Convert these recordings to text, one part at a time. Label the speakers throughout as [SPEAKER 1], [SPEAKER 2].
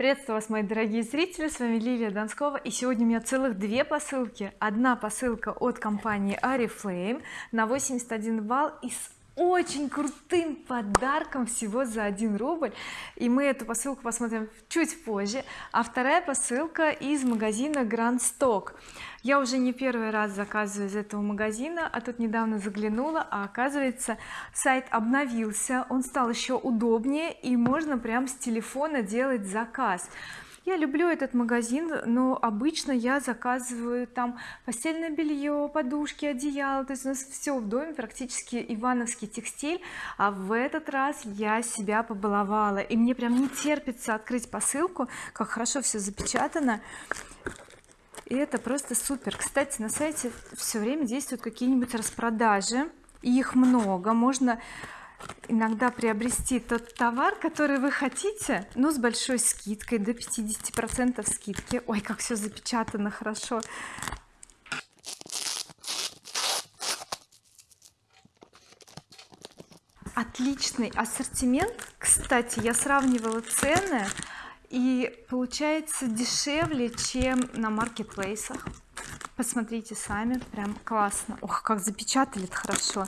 [SPEAKER 1] приветствую вас мои дорогие зрители с вами Лилия Донскова и сегодня у меня целых две посылки. Одна посылка от компании oriflame на 81 балл и с очень крутым подарком всего за 1 рубль. И мы эту посылку посмотрим чуть позже. А вторая посылка из магазина Grand Stock. Я уже не первый раз заказываю из этого магазина а тут недавно заглянула а оказывается сайт обновился. Он стал еще удобнее и можно прям с телефона делать заказ я люблю этот магазин но обычно я заказываю там постельное белье подушки одеяло. То есть у нас все в доме практически ивановский текстиль. А в этот раз я себя побаловала. И мне прям не терпится открыть посылку как хорошо все запечатано. И это просто супер. Кстати на сайте все время действуют какие-нибудь распродажи. И их много. Можно иногда приобрести тот товар который вы хотите но с большой скидкой до 50 процентов скидки. Ой как все запечатано хорошо. Отличный ассортимент. Кстати я сравнивала цены и получается дешевле чем на маркетплейсах. Посмотрите сами прям классно. Ох как запечатали хорошо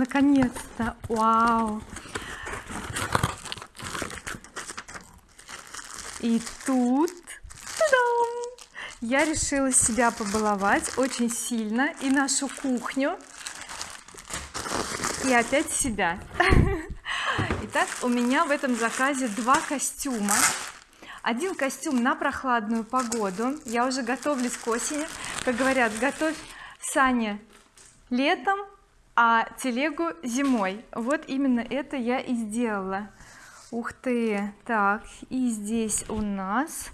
[SPEAKER 1] наконец-то. Вау. И тут я решила себя побаловать очень сильно и нашу кухню и опять себя. Итак у меня в этом заказе два костюма. Один костюм на прохладную погоду. Я уже готовлюсь к осени. Как говорят готовь сани летом а телегу зимой. Вот именно это я и сделала. Ух ты. Так и здесь у нас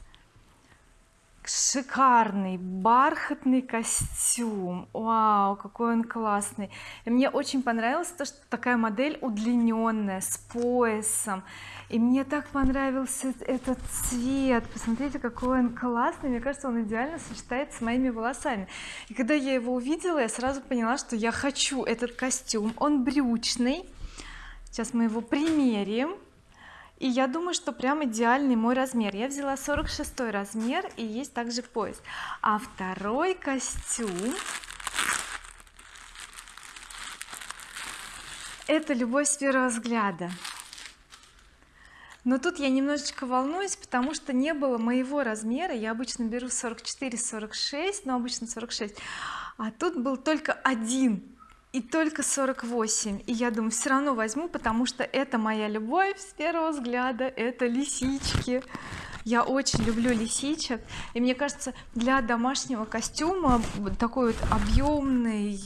[SPEAKER 1] шикарный бархатный костюм. Вау какой он классный. И мне очень понравилось то что такая модель удлиненная с поясом. И мне так понравился этот цвет. Посмотрите какой он классный. Мне кажется он идеально сочетается с моими волосами. И когда я его увидела я сразу поняла что я хочу этот костюм. Он брючный. Сейчас мы его примерим и я думаю что прям идеальный мой размер. Я взяла 46 размер и есть также пояс. А второй костюм это любовь с первого взгляда. Но тут я немножечко волнуюсь потому что не было моего размера. Я обычно беру 44 46 но обычно 46 а тут был только один и только 48 и я думаю все равно возьму потому что это моя любовь с первого взгляда это лисички. Я очень люблю лисичек. И мне кажется для домашнего костюма такой вот объемный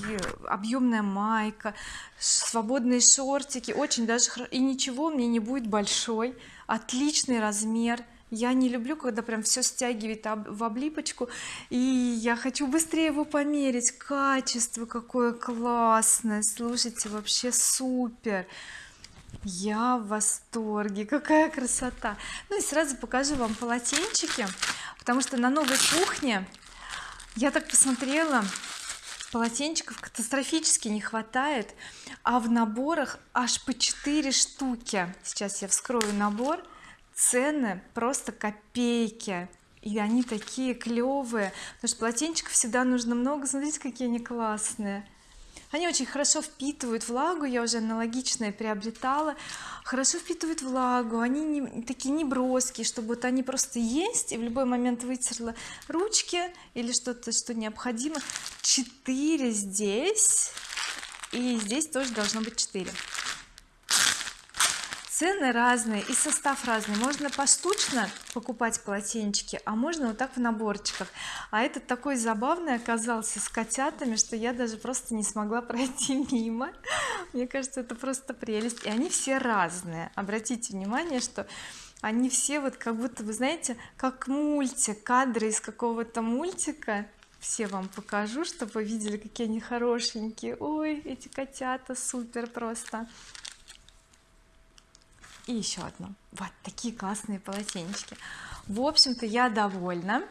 [SPEAKER 1] объемная майка свободные шортики очень даже и ничего мне не будет большой отличный размер я не люблю когда прям все стягивает в облипочку и я хочу быстрее его померить. Качество какое классное! Слушайте вообще супер! Я в восторге! Какая красота! Ну и сразу покажу вам полотенчики потому что на новой кухне я так посмотрела полотенчиков катастрофически не хватает а в наборах аж по 4 штуки. Сейчас я вскрою набор цены просто копейки. И они такие клевые потому что полотенчиков всегда нужно много. Смотрите какие они классные. Они очень хорошо впитывают влагу. Я уже аналогичные приобретала. Хорошо впитывают влагу. Они не, такие не броские чтобы вот они просто есть и в любой момент вытерла ручки или что-то что необходимо. 4 здесь. И здесь тоже должно быть 4 цены разные и состав разный. Можно поштучно покупать полотенчики а можно вот так в наборчиках. А этот такой забавный оказался с котятами что я даже просто не смогла пройти мимо. Мне кажется это просто прелесть. И они все разные. Обратите внимание что они все вот как будто вы знаете как мультик кадры из какого-то мультика. Все вам покажу чтобы вы видели какие они хорошенькие. Ой эти котята супер просто и еще одно. Вот такие классные полотенчики в общем-то я довольна.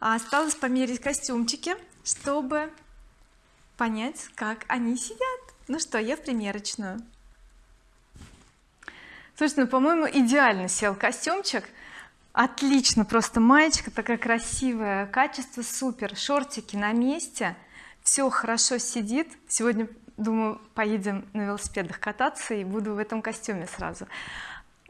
[SPEAKER 1] Осталось померить костюмчики чтобы понять как они сидят. Ну что я в примерочную. Слушай ну по-моему идеально сел костюмчик. Отлично просто маечка такая красивая качество супер шортики на месте. Все хорошо сидит. Сегодня думаю поедем на велосипедах кататься и буду в этом костюме сразу.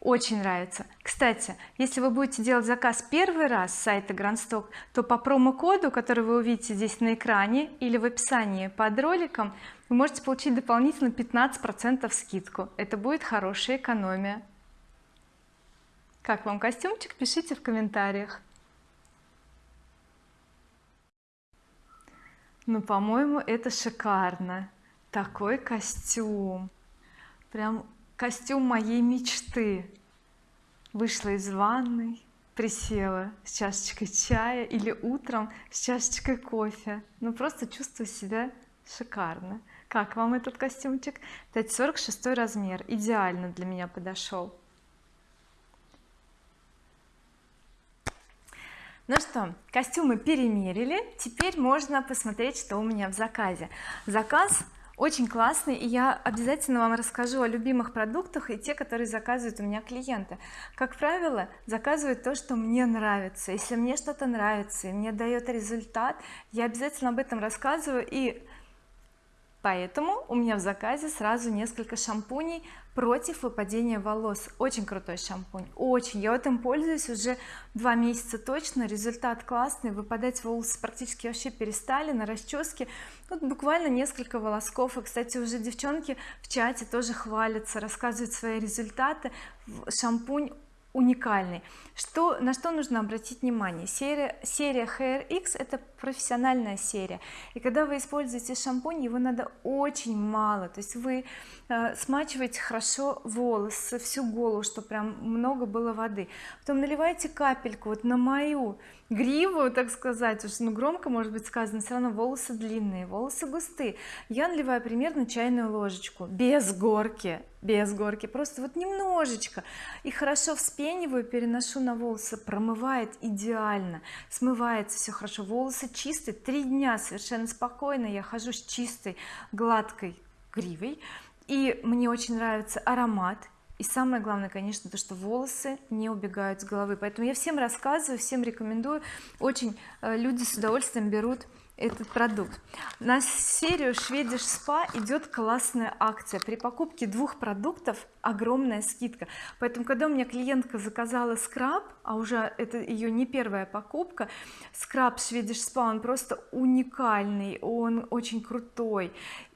[SPEAKER 1] Очень нравится. Кстати если вы будете делать заказ первый раз с сайта Grandstock то по промокоду который вы увидите здесь на экране или в описании под роликом вы можете получить дополнительно 15 процентов скидку. Это будет хорошая экономия. Как вам костюмчик? Пишите в комментариях. Ну по-моему это шикарно такой костюм. Прям костюм моей мечты. Вышла из ванной присела с чашечкой чая или утром с чашечкой кофе. Ну просто чувствую себя шикарно. Как вам этот костюмчик? Кстати 46 размер. Идеально для меня подошел. Ну что костюмы перемерили. Теперь можно посмотреть что у меня в заказе. Заказ очень классный и я обязательно вам расскажу о любимых продуктах и те которые заказывают у меня клиенты. Как правило заказывают то что мне нравится. Если мне что-то нравится и мне дает результат я обязательно об этом рассказываю и поэтому у меня в заказе сразу несколько шампуней против выпадения волос. Очень крутой шампунь очень. Я этим пользуюсь уже два месяца точно. Результат классный. Выпадать волосы практически вообще перестали на расческе. Тут буквально несколько волосков. И кстати уже девчонки в чате тоже хвалятся рассказывают свои результаты. Шампунь уникальный. Что на что нужно обратить внимание? Серия серия Hair X это профессиональная серия. И когда вы используете шампунь его надо очень мало. То есть вы э, смачиваете хорошо волосы всю голову чтобы прям много было воды. Потом наливаете капельку вот на мою гриву так сказать уж ну громко может быть сказано все равно волосы длинные волосы густые. Я наливаю примерно чайную ложечку без горки без горки просто вот немножечко. И хорошо вспениваю переношу на волосы промывает идеально смывается все хорошо. Волосы чистые три дня совершенно спокойно я хожу с чистой гладкой гривой. И мне очень нравится аромат и самое главное конечно то что волосы не убегают с головы. Поэтому я всем рассказываю всем рекомендую. Очень э, люди с удовольствием берут этот продукт. На серию Swedish Spa идет классная акция. При покупке двух продуктов огромная скидка. Поэтому когда у меня клиентка заказала скраб а уже это ее не первая покупка скраб Swedish Spa он просто уникальный он очень крутой.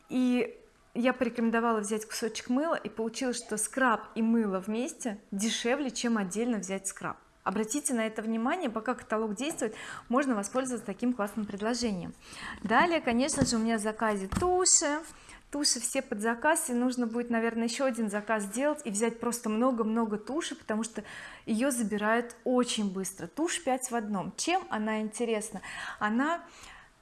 [SPEAKER 1] И я порекомендовала взять кусочек мыла и получилось что скраб и мыло вместе дешевле чем отдельно взять скраб. Обратите на это внимание пока каталог действует можно воспользоваться таким классным предложением. Далее конечно же у меня в заказе туши. Туши все под заказ и нужно будет наверное еще один заказ сделать и взять просто много-много туши потому что ее забирают очень быстро. Тушь 5 в одном. Чем она интересна? Она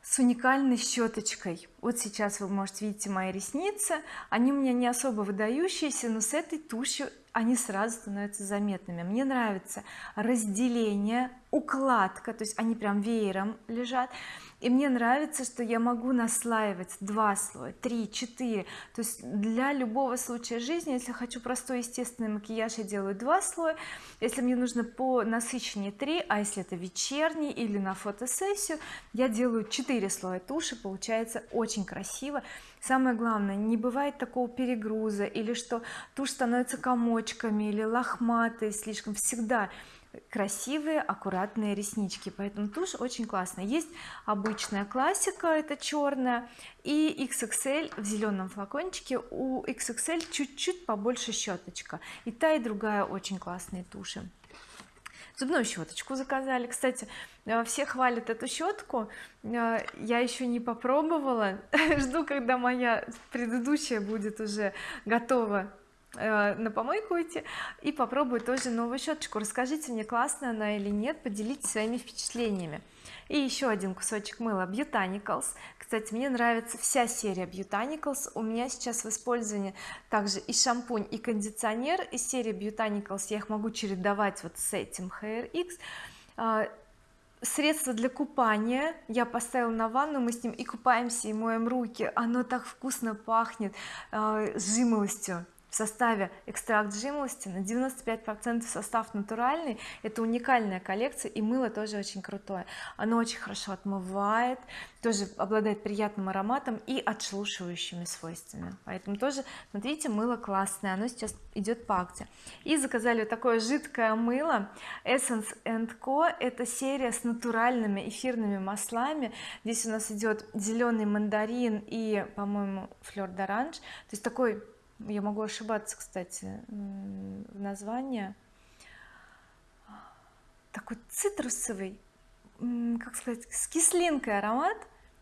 [SPEAKER 1] с уникальной щеточкой. Вот сейчас вы можете видеть мои ресницы. Они у меня не особо выдающиеся но с этой тушью они сразу становятся заметными. Мне нравится разделение укладка то есть они прям веером лежат. И мне нравится что я могу наслаивать два слоя три четыре. То есть для любого случая жизни если хочу простой естественный макияж я делаю два слоя. Если мне нужно по насыщеннее три а если это вечерний или на фотосессию я делаю 4 слоя туши получается очень красиво. Самое главное не бывает такого перегруза или что тушь становится комочками или лохматой слишком. Всегда красивые аккуратные реснички. Поэтому тушь очень классная есть обычная классика это черная и XXL в зеленом флакончике. У XXL чуть-чуть побольше щеточка и та и другая очень классные туши. Зубную щеточку заказали. Кстати э, все хвалят эту щетку э, я еще не попробовала. Жду когда моя предыдущая будет уже готова на помойку идти и попробую тоже новую щеточку. Расскажите мне классная она или нет поделитесь своими впечатлениями. И еще один кусочек мыла. Botanicals кстати мне нравится вся серия Botanicals у меня сейчас в использовании также и шампунь и кондиционер. Из серии Botanicals я их могу чередовать вот с этим Hair X. А, средство для купания я поставила на ванну. Мы с ним и купаемся и моем руки. Оно так вкусно пахнет э, жимолостью в составе экстракт жимолости на 95 процентов состав натуральный. Это уникальная коллекция и мыло тоже очень крутое. Оно очень хорошо отмывает тоже обладает приятным ароматом и отшелушивающими свойствами. Поэтому тоже смотрите мыло классное оно сейчас идет по акции и заказали вот такое жидкое мыло Essence Co это серия с натуральными эфирными маслами. Здесь у нас идет зеленый мандарин и по-моему флер d'orange то есть такой я могу ошибаться кстати в названии. Такой цитрусовый как сказать с кислинкой аромат.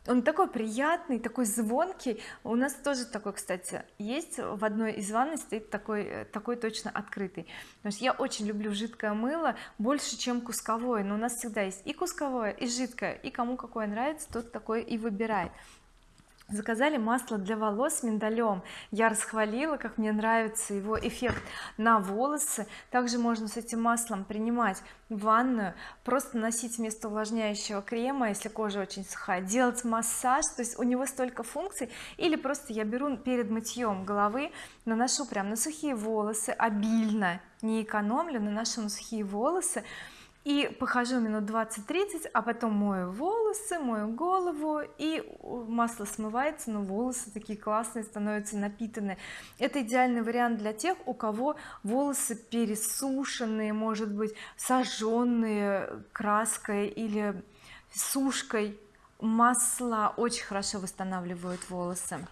[SPEAKER 1] Он такой приятный такой звонкий. У нас тоже такой кстати есть. В одной из ванной стоит такой такой точно открытый. Потому что я очень люблю жидкое мыло больше чем кусковое. Но у нас всегда есть и кусковое и жидкое. И кому какое нравится тот такой и выбирает заказали масло для волос с миндалем. Я расхвалила как мне нравится его эффект на волосы. Также можно с этим маслом принимать ванную. Просто носить вместо увлажняющего крема если кожа очень сухая делать массаж. То есть у него столько функций. Или просто я беру перед мытьем головы наношу прям на сухие волосы. Обильно не экономлю наношу на сухие волосы и похожу минут 20-30 а потом мою волосы мою голову и масло смывается но волосы такие классные становятся напитанные это идеальный вариант для тех у кого волосы пересушенные может быть сожженные краской или сушкой. Масла очень хорошо восстанавливают волосы.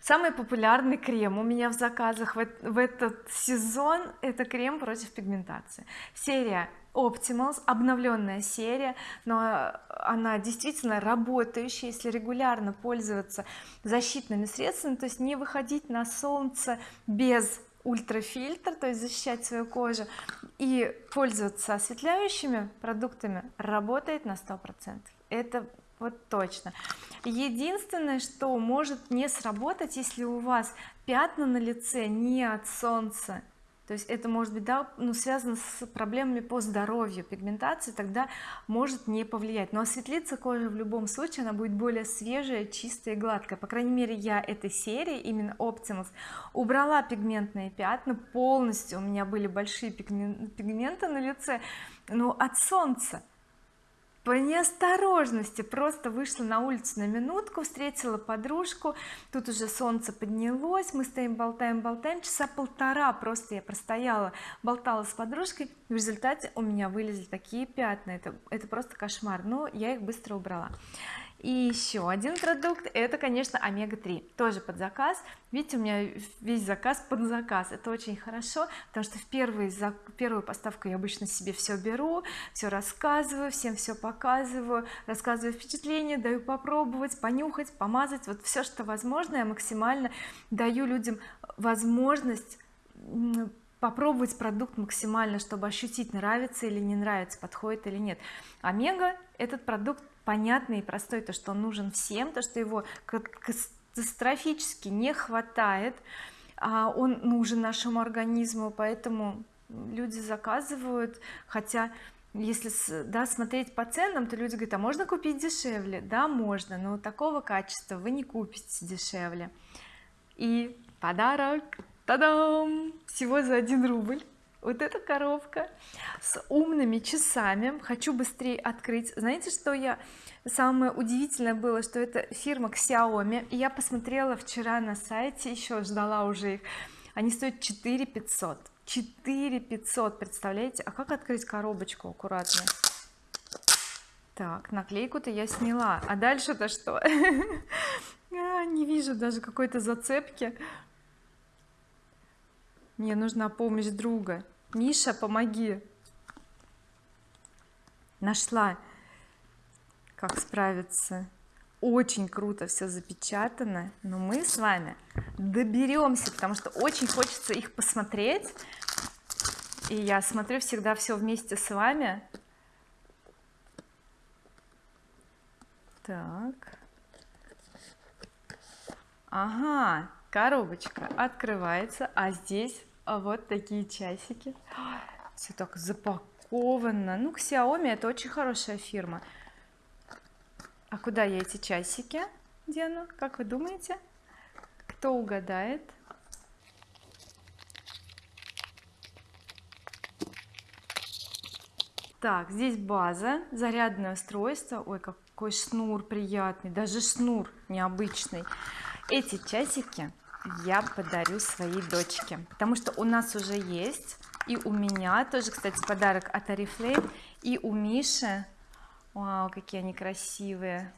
[SPEAKER 1] Самый популярный крем у меня в заказах в, этот сезон это крем против пигментации. Серия Optimals обновленная серия но она действительно работающая если регулярно пользоваться защитными средствами то есть не выходить на солнце без ультрафильтр то есть защищать свою кожу и пользоваться осветляющими продуктами работает на сто процентов. Это вот точно. Единственное что может не сработать если у вас пятна на лице не от солнца то есть это может быть да, ну, связано с проблемами по здоровью. Пигментации тогда может не повлиять. Но осветлиться кожа в любом случае она будет более свежая чистая и гладкая. По крайней мере я этой серии именно Optimus убрала пигментные пятна. Полностью у меня были большие пигменты на лице. Но от солнца по неосторожности просто вышла на улицу на минутку встретила подружку. Тут уже солнце поднялось мы стоим болтаем болтаем. Часа полтора просто я простояла болтала с подружкой. В результате у меня вылезли такие пятна. Это это просто кошмар. Но я их быстро убрала и еще один продукт это конечно омега-3 тоже под заказ. Видите у меня весь заказ под заказ это очень хорошо потому что в первый, за первую поставку я обычно себе все беру все рассказываю всем все показываю рассказываю впечатления даю попробовать понюхать помазать вот все что возможно я максимально даю людям возможность попробовать продукт максимально чтобы ощутить нравится или не нравится подходит или нет. Омега этот продукт понятный и простой то что он нужен всем то что его катастрофически не хватает а он нужен нашему организму поэтому люди заказывают хотя если да, смотреть по ценам то люди говорят а можно купить дешевле? Да можно но такого качества вы не купите дешевле и подарок та-дам! Всего за 1 рубль. Вот эта коробка с умными часами. Хочу быстрее открыть. Знаете что я самое удивительное было что это фирма Xiaomi. И я посмотрела вчера на сайте еще ждала уже их. Они стоят 4 500 4 500 представляете? А как открыть коробочку аккуратно? Так наклейку-то я сняла. А дальше-то что? А, не вижу даже какой-то зацепки мне нужна помощь друга. Миша помоги. Нашла как справиться. Очень круто все запечатано но мы с вами доберемся потому что очень хочется их посмотреть. И я смотрю всегда все вместе с вами. Так. Ага коробочка открывается а здесь вот такие часики. Все так запак упаковано ну Xiaomi это очень хорошая фирма. А куда я эти часики дену? Как вы думаете? Кто угадает? Так здесь база зарядное устройство. Ой какой шнур приятный даже шнур необычный. Эти часики я подарю своей дочке. Потому что у нас уже есть и у меня тоже кстати подарок от Oriflame и у Миши. Вау какие они красивые.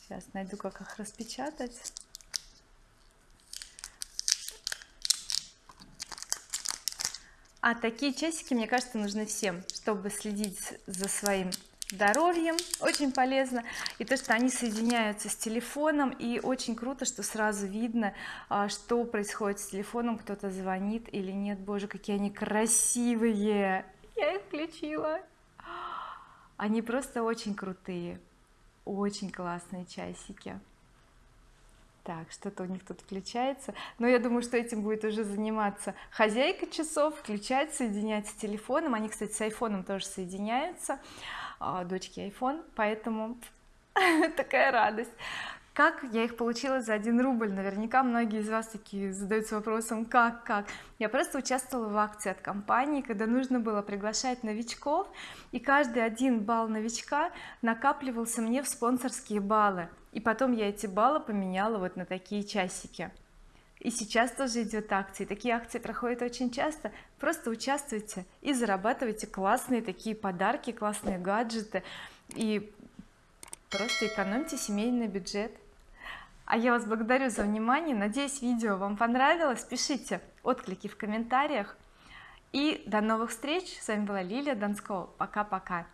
[SPEAKER 1] Сейчас найду как их распечатать. А такие часики мне кажется нужны всем чтобы следить за своим здоровьем очень полезно. И то что они соединяются с телефоном и очень круто что сразу видно а, что происходит с телефоном кто-то звонит или нет. Боже какие они красивые! Я их включила. Они просто очень крутые очень классные часики. Так что-то у них тут включается. Но я думаю что этим будет уже заниматься хозяйка часов включать соединять с телефоном. Они кстати с айфоном тоже соединяются дочки iPhone поэтому такая радость. Как я их получила за 1 рубль? Наверняка многие из вас такие задаются вопросом как как? Я просто участвовала в акции от компании когда нужно было приглашать новичков и каждый один балл новичка накапливался мне в спонсорские баллы. И потом я эти баллы поменяла вот на такие часики и сейчас тоже идет акции. Такие акции проходят очень часто. Просто участвуйте и зарабатывайте классные такие подарки классные гаджеты. И просто экономьте семейный бюджет. А я вас благодарю за внимание. Надеюсь видео вам понравилось. Пишите отклики в комментариях. И до новых встреч. С вами была Лилия Донскова пока-пока